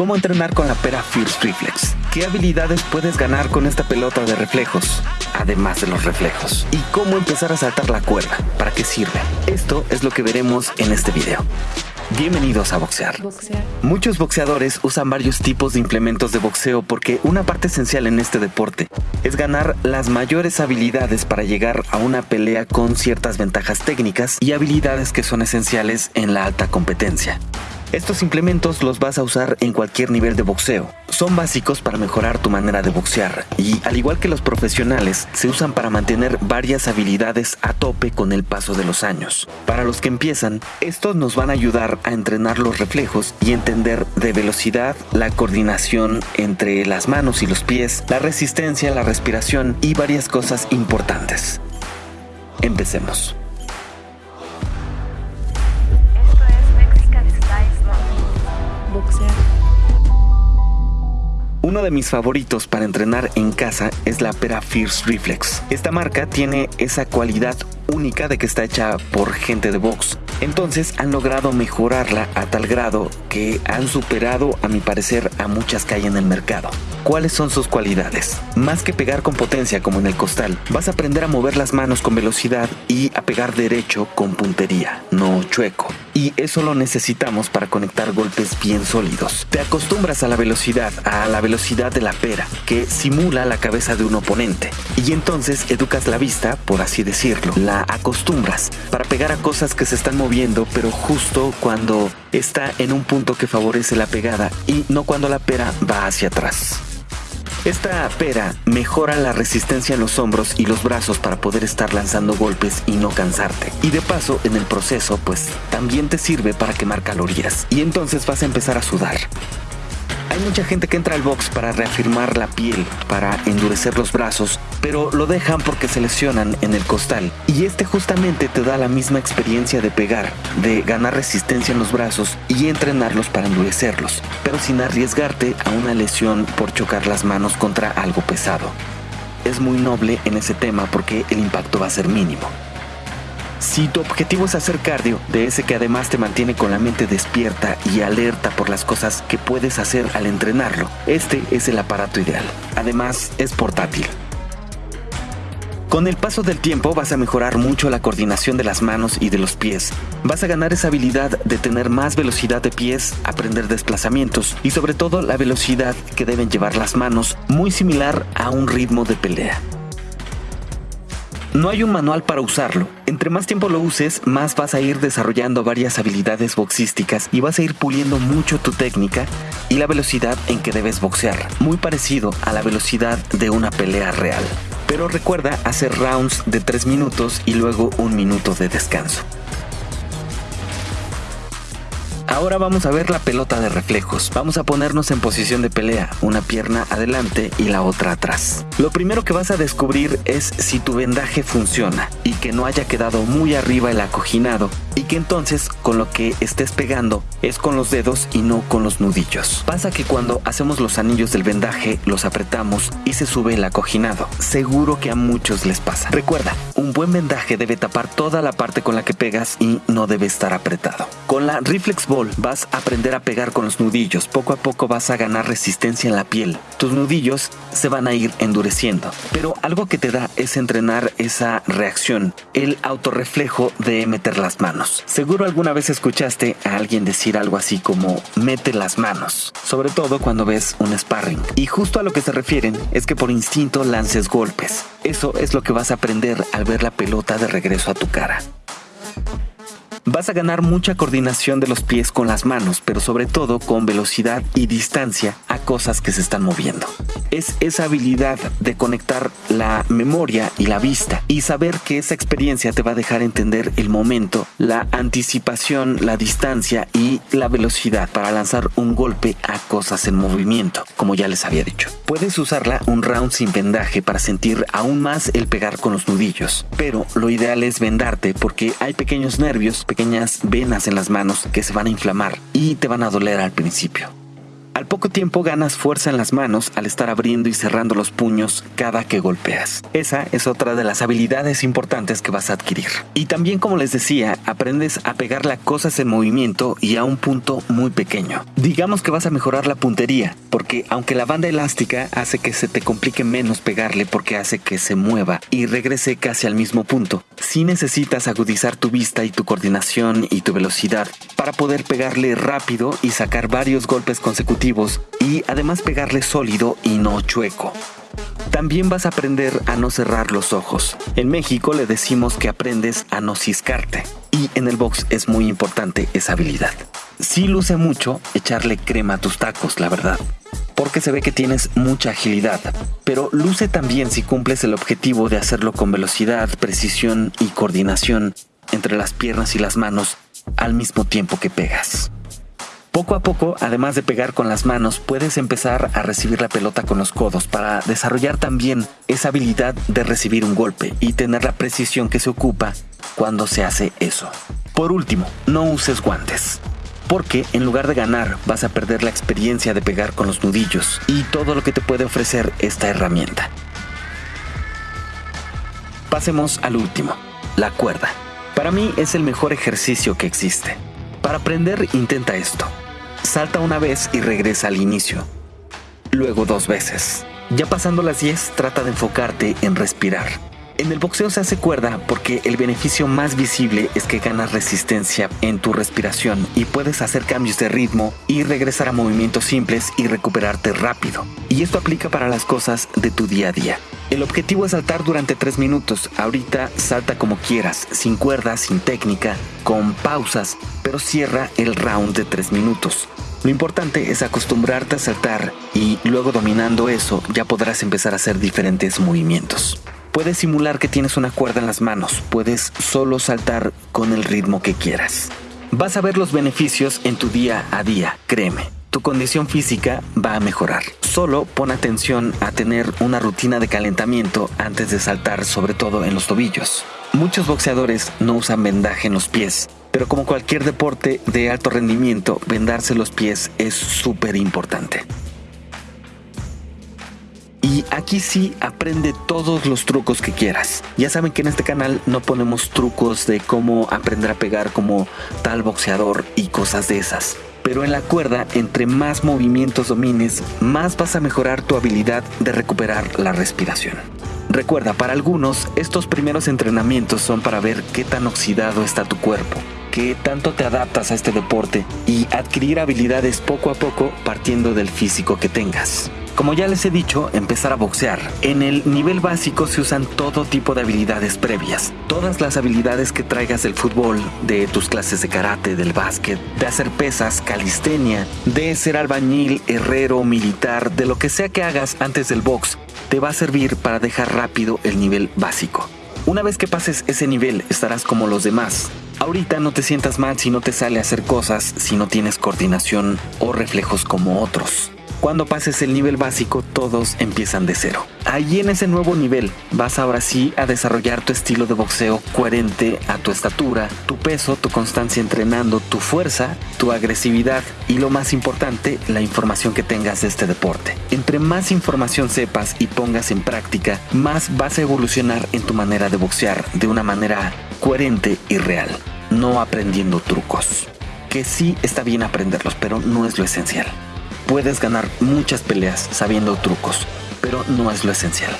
¿Cómo entrenar con la pera Fierce Reflex? ¿Qué habilidades puedes ganar con esta pelota de reflejos? Además de los reflejos. ¿Y cómo empezar a saltar la cuerda? ¿Para qué sirve? Esto es lo que veremos en este video. Bienvenidos a boxear. Muchos boxeadores usan varios tipos de implementos de boxeo porque una parte esencial en este deporte es ganar las mayores habilidades para llegar a una pelea con ciertas ventajas técnicas y habilidades que son esenciales en la alta competencia. Estos implementos los vas a usar en cualquier nivel de boxeo. Son básicos para mejorar tu manera de boxear y, al igual que los profesionales, se usan para mantener varias habilidades a tope con el paso de los años. Para los que empiezan, estos nos van a ayudar a entrenar los reflejos y entender de velocidad, la coordinación entre las manos y los pies, la resistencia, la respiración y varias cosas importantes. Empecemos. Uno de mis favoritos para entrenar en casa es la Pera Fierce Reflex. Esta marca tiene esa cualidad única de que está hecha por gente de box. Entonces han logrado mejorarla a tal grado que han superado, a mi parecer, a muchas que hay en el mercado. ¿Cuáles son sus cualidades? Más que pegar con potencia como en el costal, vas a aprender a mover las manos con velocidad y a pegar derecho con puntería, no chueco. Y eso lo necesitamos para conectar golpes bien sólidos. Te acostumbras a la velocidad, a la velocidad de la pera, que simula la cabeza de un oponente. Y entonces educas la vista, por así decirlo, la acostumbras para pegar a cosas que se están moviendo, pero justo cuando está en un punto que favorece la pegada y no cuando la pera va hacia atrás. Esta pera mejora la resistencia en los hombros y los brazos para poder estar lanzando golpes y no cansarte. Y de paso, en el proceso, pues también te sirve para quemar calorías. Y entonces vas a empezar a sudar. Hay mucha gente que entra al box para reafirmar la piel, para endurecer los brazos, pero lo dejan porque se lesionan en el costal. Y este justamente te da la misma experiencia de pegar, de ganar resistencia en los brazos y entrenarlos para endurecerlos, pero sin arriesgarte a una lesión por chocar las manos contra algo pesado. Es muy noble en ese tema porque el impacto va a ser mínimo. Si tu objetivo es hacer cardio, de ese que además te mantiene con la mente despierta y alerta por las cosas que puedes hacer al entrenarlo, este es el aparato ideal. Además, es portátil. Con el paso del tiempo vas a mejorar mucho la coordinación de las manos y de los pies. Vas a ganar esa habilidad de tener más velocidad de pies, aprender desplazamientos y sobre todo la velocidad que deben llevar las manos, muy similar a un ritmo de pelea. No hay un manual para usarlo. Entre más tiempo lo uses, más vas a ir desarrollando varias habilidades boxísticas y vas a ir puliendo mucho tu técnica y la velocidad en que debes boxear, muy parecido a la velocidad de una pelea real. Pero recuerda hacer rounds de 3 minutos y luego un minuto de descanso. Ahora vamos a ver la pelota de reflejos. Vamos a ponernos en posición de pelea, una pierna adelante y la otra atrás. Lo primero que vas a descubrir es si tu vendaje funciona y que no haya quedado muy arriba el acoginado y que entonces con lo que estés pegando es con los dedos y no con los nudillos. Pasa que cuando hacemos los anillos del vendaje los apretamos y se sube el acoginado. Seguro que a muchos les pasa. Recuerda, un buen vendaje debe tapar toda la parte con la que pegas y no debe estar apretado. Con la Reflex Ball vas a aprender a pegar con los nudillos. Poco a poco vas a ganar resistencia en la piel. Tus nudillos se van a ir endureciendo. Pero algo que te da es entrenar esa reacción, el autorreflejo de meter las manos. Seguro alguna vez escuchaste a alguien decir algo así como mete las manos, sobre todo cuando ves un sparring. Y justo a lo que se refieren es que por instinto lances golpes. Eso es lo que vas a aprender al ver la pelota de regreso a tu cara. Vas a ganar mucha coordinación de los pies con las manos, pero sobre todo con velocidad y distancia cosas que se están moviendo. Es esa habilidad de conectar la memoria y la vista y saber que esa experiencia te va a dejar entender el momento, la anticipación, la distancia y la velocidad para lanzar un golpe a cosas en movimiento, como ya les había dicho. Puedes usarla un round sin vendaje para sentir aún más el pegar con los nudillos, pero lo ideal es vendarte porque hay pequeños nervios, pequeñas venas en las manos que se van a inflamar y te van a doler al principio. Al poco tiempo ganas fuerza en las manos al estar abriendo y cerrando los puños cada que golpeas. Esa es otra de las habilidades importantes que vas a adquirir. Y también, como les decía, aprendes a pegarle a cosas en movimiento y a un punto muy pequeño. Digamos que vas a mejorar la puntería, porque aunque la banda elástica hace que se te complique menos pegarle porque hace que se mueva y regrese casi al mismo punto, sí necesitas agudizar tu vista y tu coordinación y tu velocidad para poder pegarle rápido y sacar varios golpes consecutivos y además pegarle sólido y no chueco. También vas a aprender a no cerrar los ojos. En México le decimos que aprendes a no ciscarte. Y en el box es muy importante esa habilidad. Sí luce mucho echarle crema a tus tacos, la verdad. Porque se ve que tienes mucha agilidad. Pero luce también si cumples el objetivo de hacerlo con velocidad, precisión y coordinación entre las piernas y las manos al mismo tiempo que pegas. Poco a poco, además de pegar con las manos, puedes empezar a recibir la pelota con los codos para desarrollar también esa habilidad de recibir un golpe y tener la precisión que se ocupa cuando se hace eso. Por último, no uses guantes. Porque en lugar de ganar vas a perder la experiencia de pegar con los nudillos y todo lo que te puede ofrecer esta herramienta. Pasemos al último, la cuerda. Para mí es el mejor ejercicio que existe. Para aprender intenta esto. Salta una vez y regresa al inicio. Luego dos veces. Ya pasando las 10, trata de enfocarte en respirar. En el boxeo se hace cuerda porque el beneficio más visible es que ganas resistencia en tu respiración y puedes hacer cambios de ritmo y regresar a movimientos simples y recuperarte rápido. Y esto aplica para las cosas de tu día a día. El objetivo es saltar durante 3 minutos. Ahorita salta como quieras, sin cuerda, sin técnica, con pausas, pero cierra el round de 3 minutos. Lo importante es acostumbrarte a saltar y luego dominando eso ya podrás empezar a hacer diferentes movimientos. Puedes simular que tienes una cuerda en las manos, puedes solo saltar con el ritmo que quieras. Vas a ver los beneficios en tu día a día, créeme. Tu condición física va a mejorar. Solo pon atención a tener una rutina de calentamiento antes de saltar, sobre todo en los tobillos. Muchos boxeadores no usan vendaje en los pies, pero como cualquier deporte de alto rendimiento, vendarse los pies es súper importante. Y aquí sí aprende todos los trucos que quieras. Ya saben que en este canal no ponemos trucos de cómo aprender a pegar como tal boxeador y cosas de esas. Pero en la cuerda, entre más movimientos domines, más vas a mejorar tu habilidad de recuperar la respiración. Recuerda, para algunos, estos primeros entrenamientos son para ver qué tan oxidado está tu cuerpo, qué tanto te adaptas a este deporte y adquirir habilidades poco a poco partiendo del físico que tengas. Como ya les he dicho, empezar a boxear. En el nivel básico se usan todo tipo de habilidades previas. Todas las habilidades que traigas del fútbol, de tus clases de karate, del básquet, de hacer pesas, calistenia, de ser albañil, herrero, militar, de lo que sea que hagas antes del box, te va a servir para dejar rápido el nivel básico. Una vez que pases ese nivel, estarás como los demás. Ahorita no te sientas mal si no te sale a hacer cosas, si no tienes coordinación o reflejos como otros. Cuando pases el nivel básico, todos empiezan de cero. Allí en ese nuevo nivel vas ahora sí a desarrollar tu estilo de boxeo coherente a tu estatura, tu peso, tu constancia entrenando, tu fuerza, tu agresividad y lo más importante, la información que tengas de este deporte. Entre más información sepas y pongas en práctica, más vas a evolucionar en tu manera de boxear de una manera coherente y real, no aprendiendo trucos. Que sí está bien aprenderlos, pero no es lo esencial. Puedes ganar muchas peleas sabiendo trucos, pero no es lo esencial.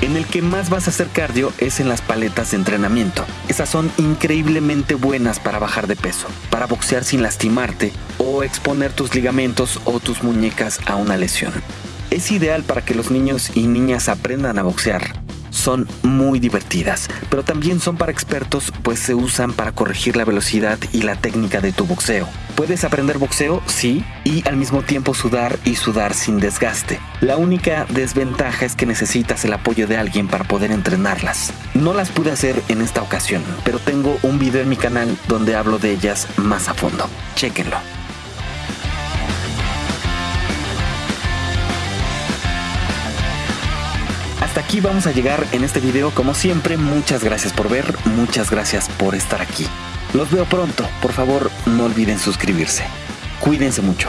En el que más vas a hacer cardio es en las paletas de entrenamiento. Esas son increíblemente buenas para bajar de peso, para boxear sin lastimarte o exponer tus ligamentos o tus muñecas a una lesión. Es ideal para que los niños y niñas aprendan a boxear. Son muy divertidas, pero también son para expertos pues se usan para corregir la velocidad y la técnica de tu boxeo. Puedes aprender boxeo, sí, y al mismo tiempo sudar y sudar sin desgaste. La única desventaja es que necesitas el apoyo de alguien para poder entrenarlas. No las pude hacer en esta ocasión, pero tengo un video en mi canal donde hablo de ellas más a fondo. Chequenlo. Hasta aquí vamos a llegar en este video. Como siempre, muchas gracias por ver, muchas gracias por estar aquí. Los veo pronto. Por favor, no olviden suscribirse. Cuídense mucho.